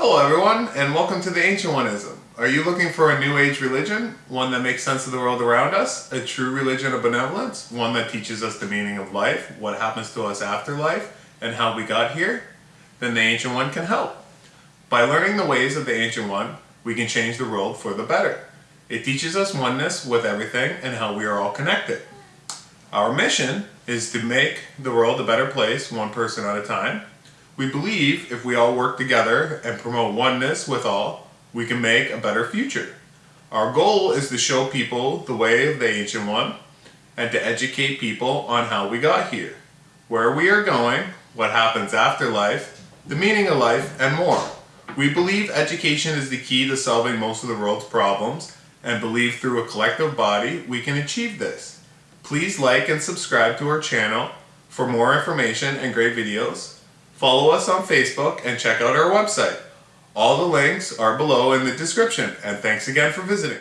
Hello everyone, and welcome to the Ancient Oneism. Are you looking for a new age religion? One that makes sense of the world around us? A true religion of benevolence? One that teaches us the meaning of life, what happens to us after life, and how we got here? Then the Ancient One can help. By learning the ways of the Ancient One, we can change the world for the better. It teaches us oneness with everything and how we are all connected. Our mission is to make the world a better place one person at a time. We believe if we all work together and promote oneness with all, we can make a better future. Our goal is to show people the way of the Ancient One and to educate people on how we got here, where we are going, what happens after life, the meaning of life, and more. We believe education is the key to solving most of the world's problems and believe through a collective body we can achieve this. Please like and subscribe to our channel for more information and great videos. Follow us on Facebook and check out our website. All the links are below in the description and thanks again for visiting.